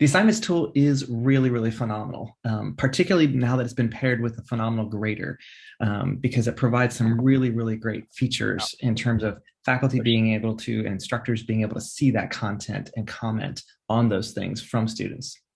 The assignments tool is really, really phenomenal, um, particularly now that it's been paired with a phenomenal grader, um, because it provides some really, really great features in terms of faculty being able to, and instructors being able to see that content and comment on those things from students.